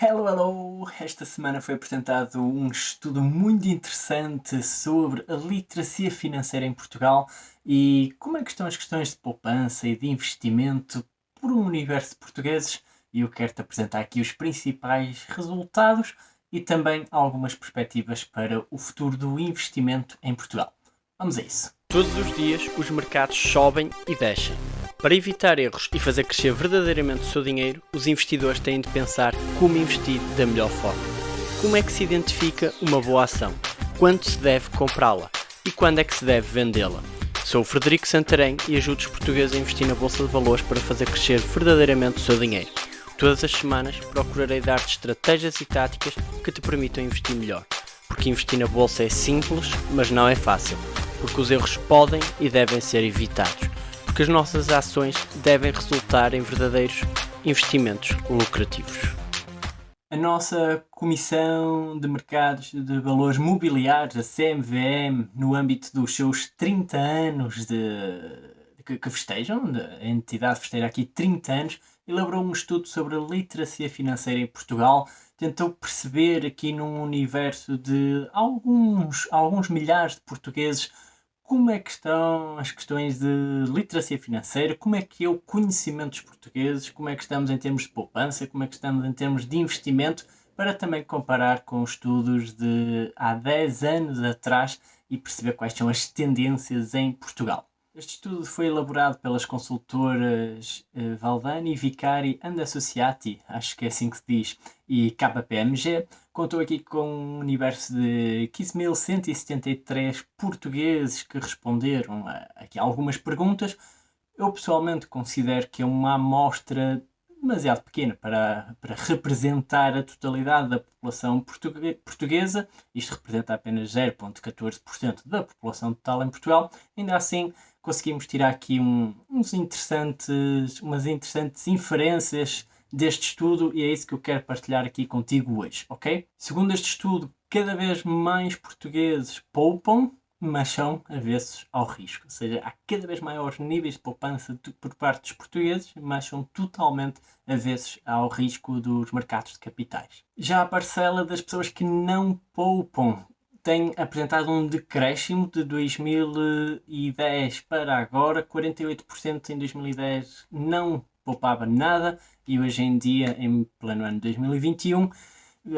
Hello, hello! Esta semana foi apresentado um estudo muito interessante sobre a literacia financeira em Portugal e como é que estão as questões de poupança e de investimento por um universo de portugueses e eu quero-te apresentar aqui os principais resultados e também algumas perspectivas para o futuro do investimento em Portugal. Vamos a isso! Todos os dias os mercados sobem e descem. Para evitar erros e fazer crescer verdadeiramente o seu dinheiro, os investidores têm de pensar como investir da melhor forma. Como é que se identifica uma boa ação? Quando se deve comprá-la? E quando é que se deve vendê-la? Sou o Frederico Santarém e ajudo os portugueses a investir na Bolsa de Valores para fazer crescer verdadeiramente o seu dinheiro. Todas as semanas procurarei dar-te estratégias e táticas que te permitam investir melhor. Porque investir na Bolsa é simples, mas não é fácil. Porque os erros podem e devem ser evitados que as nossas ações devem resultar em verdadeiros investimentos lucrativos. A nossa Comissão de Mercados de Valores Mobiliários, a CMVM, no âmbito dos seus 30 anos de, que, que festejam, a entidade festeja aqui 30 anos, elaborou um estudo sobre a literacia financeira em Portugal, tentou perceber aqui num universo de alguns, alguns milhares de portugueses como é que estão as questões de literacia financeira, como é que é o conhecimento dos portugueses, como é que estamos em termos de poupança, como é que estamos em termos de investimento, para também comparar com estudos de há 10 anos atrás e perceber quais são as tendências em Portugal. Este estudo foi elaborado pelas consultoras uh, Valdani, Vicari and Associati, acho que é assim que se diz, e KPMG. Contou aqui com um universo de 15.173 portugueses que responderam a, aqui algumas perguntas. Eu pessoalmente considero que é uma amostra demasiado pequena para, para representar a totalidade da população portuguesa. Isto representa apenas 0,14% da população total em Portugal. Ainda assim, conseguimos tirar aqui um, uns interessantes, umas interessantes inferências deste estudo e é isso que eu quero partilhar aqui contigo hoje, ok? Segundo este estudo, cada vez mais portugueses poupam, mas são avessos ao risco. Ou seja, há cada vez maiores níveis de poupança por parte dos portugueses, mas são totalmente avessos ao risco dos mercados de capitais. Já a parcela das pessoas que não poupam tem apresentado um decréscimo de 2010 para agora, 48% em 2010 não poupava nada e hoje em dia, em pleno ano 2021,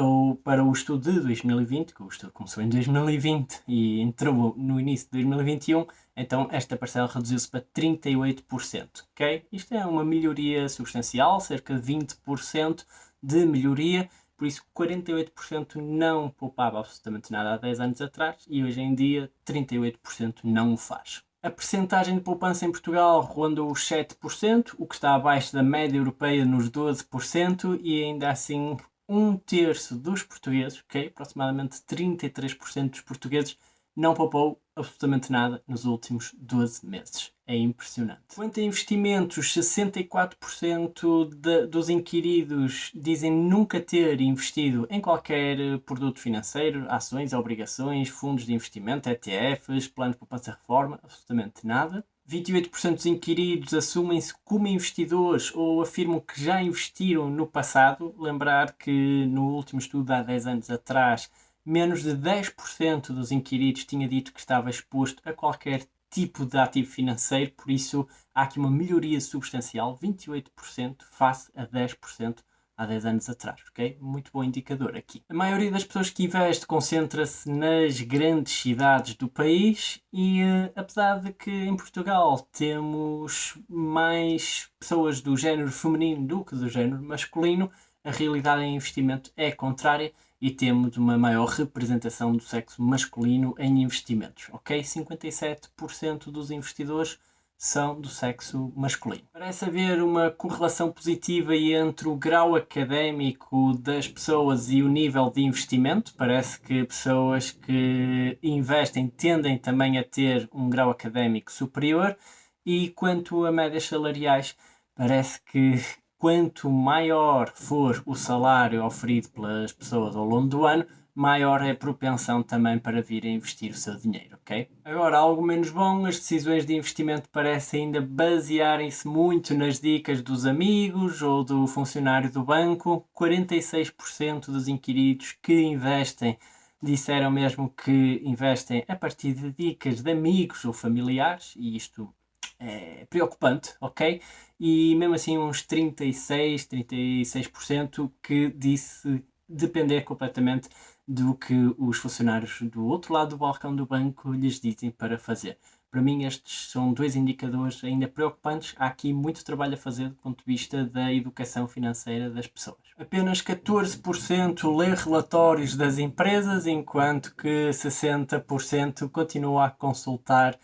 ou para o estudo de 2020, que o estudo começou em 2020 e entrou no início de 2021, então esta parcela reduziu-se para 38%, ok? Isto é uma melhoria substancial, cerca de 20% de melhoria, por isso 48% não poupava absolutamente nada há 10 anos atrás e hoje em dia 38% não o faz. A percentagem de poupança em Portugal ronda os 7%, o que está abaixo da média europeia nos 12% e ainda assim um terço dos portugueses, ok, aproximadamente 33% dos portugueses não poupou absolutamente nada nos últimos 12 meses. É impressionante. Quanto a investimentos, 64% de, dos inquiridos dizem nunca ter investido em qualquer produto financeiro, ações, obrigações, fundos de investimento, ETFs, planos de poupança reforma, absolutamente nada. 28% dos inquiridos assumem-se como investidores ou afirmam que já investiram no passado. Lembrar que no último estudo há 10 anos atrás menos de 10% dos inquiridos tinha dito que estava exposto a qualquer tipo de ativo financeiro, por isso há aqui uma melhoria substancial, 28% face a 10% há 10 anos atrás, ok? Muito bom indicador aqui. A maioria das pessoas que investe concentra-se nas grandes cidades do país e uh, apesar de que em Portugal temos mais pessoas do género feminino do que do género masculino, a realidade em investimento é contrária e temos uma maior representação do sexo masculino em investimentos, ok? 57% dos investidores são do sexo masculino. Parece haver uma correlação positiva entre o grau académico das pessoas e o nível de investimento. Parece que pessoas que investem tendem também a ter um grau académico superior. E quanto a médias salariais, parece que quanto maior for o salário oferido pelas pessoas ao longo do ano, maior é a propensão também para vir a investir o seu dinheiro, ok? Agora, algo menos bom, as decisões de investimento parecem ainda basearem-se muito nas dicas dos amigos ou do funcionário do banco. 46% dos inquiridos que investem disseram mesmo que investem a partir de dicas de amigos ou familiares, e isto é preocupante, ok? E mesmo assim uns 36, 36% que disse depender completamente do que os funcionários do outro lado do balcão do banco lhes dizem para fazer. Para mim estes são dois indicadores ainda preocupantes. Há aqui muito trabalho a fazer do ponto de vista da educação financeira das pessoas. Apenas 14% lê relatórios das empresas, enquanto que 60% continua a consultar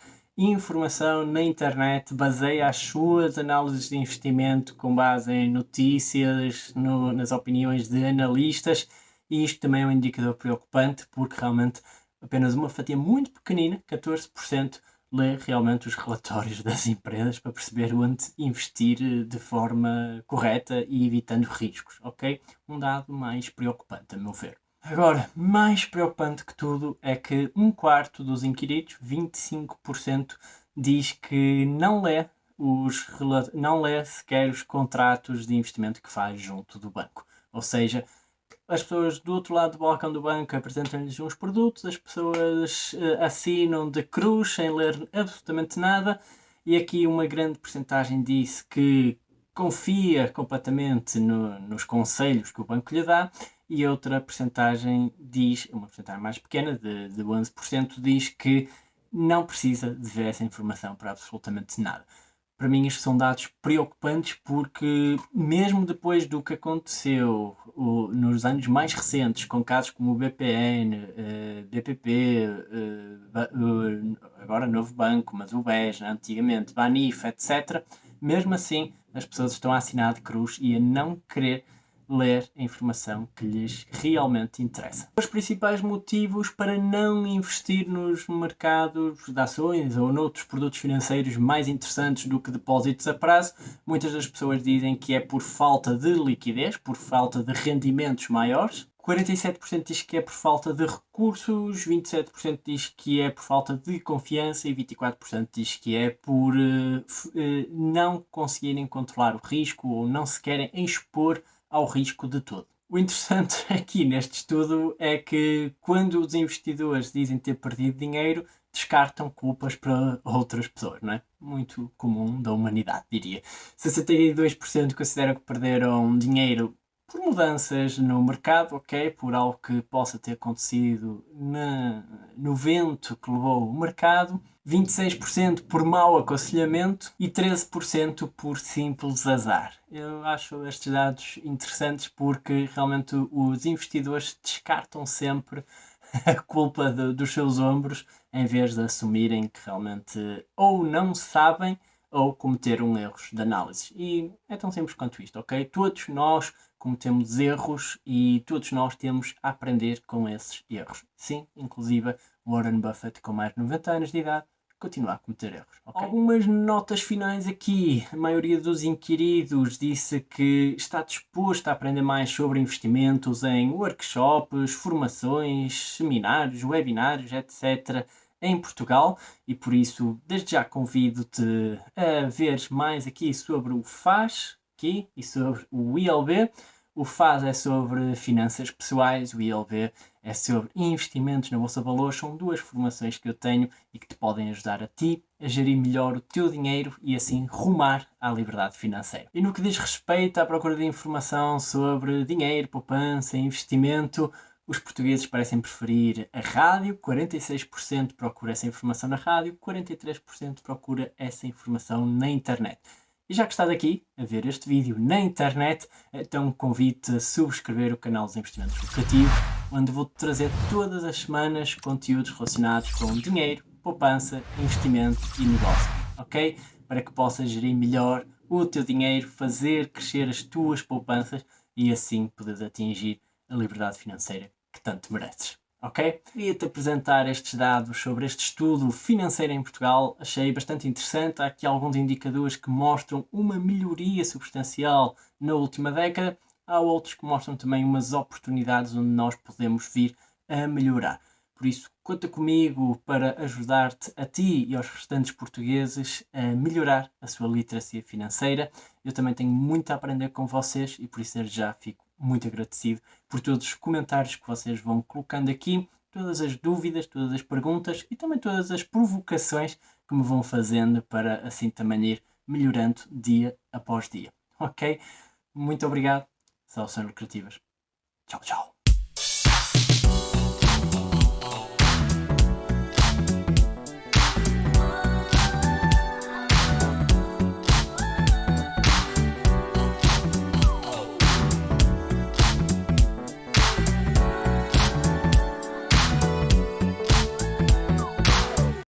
informação na internet, baseia as suas análises de investimento com base em notícias, no, nas opiniões de analistas e isto também é um indicador preocupante porque realmente apenas uma fatia muito pequenina, 14%, lê realmente os relatórios das empresas para perceber onde investir de forma correta e evitando riscos, ok? Um dado mais preocupante, a meu ver. Agora, mais preocupante que tudo é que um quarto dos inquiridos, 25%, diz que não lê, os, não lê sequer os contratos de investimento que faz junto do banco. Ou seja, as pessoas do outro lado do balcão do banco apresentam-lhes uns produtos, as pessoas uh, assinam de cruz sem ler absolutamente nada e aqui uma grande porcentagem disse que confia completamente no, nos conselhos que o banco lhe dá e outra porcentagem diz, uma porcentagem mais pequena, de, de 11%, diz que não precisa de ver essa informação para absolutamente nada para mim isto são dados preocupantes porque mesmo depois do que aconteceu o, nos anos mais recentes com casos como o BPN, uh, BPP, uh, agora Novo Banco, mas o BES, né, antigamente, Banif, etc. Mesmo assim as pessoas estão a assinar de cruz e a não querer ler a informação que lhes realmente interessa. Os principais motivos para não investir nos mercados de ações ou noutros produtos financeiros mais interessantes do que depósitos a prazo, muitas das pessoas dizem que é por falta de liquidez, por falta de rendimentos maiores, 47% diz que é por falta de recursos, 27% diz que é por falta de confiança e 24% diz que é por uh, uh, não conseguirem controlar o risco ou não se querem expor ao risco de todo. O interessante aqui neste estudo é que quando os investidores dizem ter perdido dinheiro, descartam culpas para outras pessoas, não é? Muito comum da humanidade, diria. 62% consideram que perderam dinheiro por mudanças no mercado, ok? Por algo que possa ter acontecido na, no vento que levou o mercado. 26% por mau aconselhamento e 13% por simples azar. Eu acho estes dados interessantes porque realmente os investidores descartam sempre a culpa de, dos seus ombros em vez de assumirem que realmente ou não sabem ou cometeram erros de análise. E é tão simples quanto isto, ok? Todos nós cometemos erros e todos nós temos a aprender com esses erros. Sim, inclusive Warren Buffett, com mais de 90 anos de idade, continua a cometer erros. Okay? Algumas notas finais aqui. A maioria dos inquiridos disse que está disposto a aprender mais sobre investimentos em workshops, formações, seminários, webinários, etc em Portugal e por isso desde já convido-te a ver mais aqui sobre o FAS aqui e sobre o ILB. O FAS é sobre finanças pessoais, o ILB é sobre investimentos na Bolsa de Valores. São duas formações que eu tenho e que te podem ajudar a ti a gerir melhor o teu dinheiro e assim rumar à liberdade financeira. E no que diz respeito à procura de informação sobre dinheiro, poupança, investimento, os portugueses parecem preferir a rádio, 46% procura essa informação na rádio, 43% procura essa informação na internet. E já que estás aqui a ver este vídeo na internet, então convido-te a subscrever o canal dos Investimentos Lucrativos, onde vou-te trazer todas as semanas conteúdos relacionados com dinheiro, poupança, investimento e negócio, ok? Para que possas gerir melhor o teu dinheiro, fazer crescer as tuas poupanças e assim poderes atingir a liberdade financeira que tanto mereces. Ok? Queria-te apresentar estes dados sobre este estudo financeiro em Portugal. Achei bastante interessante. Há aqui alguns indicadores que mostram uma melhoria substancial na última década. Há outros que mostram também umas oportunidades onde nós podemos vir a melhorar. Por isso, conta comigo para ajudar-te a ti e aos restantes portugueses a melhorar a sua literacia financeira. Eu também tenho muito a aprender com vocês e por isso já fico muito agradecido por todos os comentários que vocês vão colocando aqui, todas as dúvidas, todas as perguntas e também todas as provocações que me vão fazendo para assim também ir melhorando dia após dia. Ok? Muito obrigado. Soluções lucrativas. Tchau, tchau.